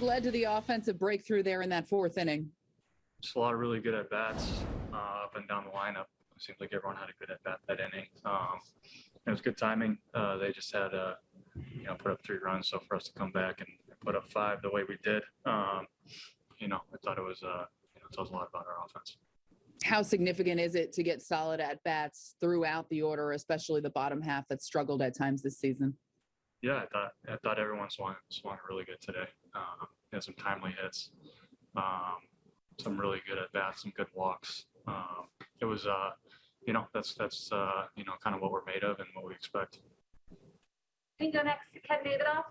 led to the offensive breakthrough there in that fourth inning? Just a lot of really good at bats uh, up and down the lineup. It seemed like everyone had a good at bat that inning. Um, it was good timing. Uh, they just had, uh, you know, put up three runs. So for us to come back and put up five the way we did, um, you know, I thought it was, uh, you know, it tells a lot about our offense. How significant is it to get solid at bats throughout the order, especially the bottom half that struggled at times this season? Yeah, I thought I thought everyone swung swung really good today. Um, had some timely hits, um, some really good at bats, some good walks. Um, it was, uh, you know, that's that's uh, you know kind of what we're made of and what we expect. We can go next to Ken Davidoff.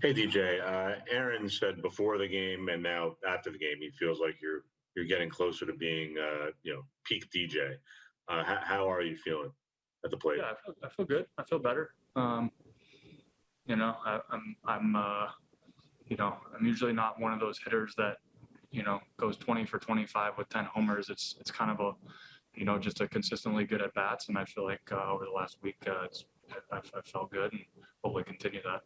Hey DJ, uh, Aaron said before the game and now after the game, he feels like you're you're getting closer to being uh, you know peak DJ. Uh, how, how are you feeling at the plate? Yeah, I feel, I feel good. I feel better. Um, you know, I, I'm I'm uh, you know I'm usually not one of those hitters that you know goes 20 for 25 with 10 homers. It's it's kind of a you know just a consistently good at bats, and I feel like uh, over the last week uh, it's I, I felt good and hopefully continue that.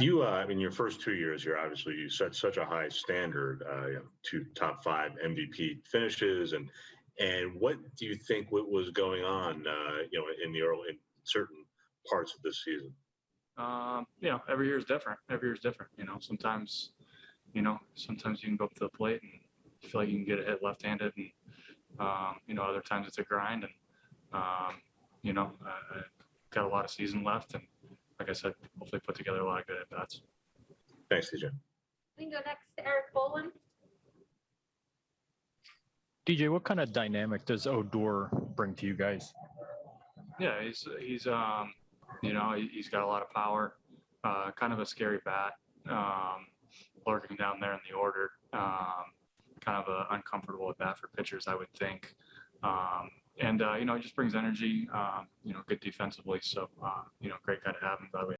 You, uh, mean, your first two years here, obviously you set such a high standard, uh, you know, two top five MVP finishes, and and what do you think what was going on, uh, you know, in the early in certain parts of this season? Um, you know, every year is different. Every year is different. You know, sometimes, you know, sometimes you can go up to the plate and feel like you can get a hit left-handed, and um, you know, other times it's a grind. And um, you know, I, I got a lot of season left, and like I said, hopefully put together a lot of good at bats. Thanks, DJ. We can go next to Erik Boland. DJ, what kind of dynamic does Odor bring to you guys? Yeah, he's he's um, you know, he, he's got a lot of power. Uh, kind of a scary bat, um, lurking down there in the order. Um, kind of a uncomfortable at bat for pitchers, I would think. Um, and uh, you know, he just brings energy. Um, you know, good defensively. So uh, you know, great guy to have him. By the way,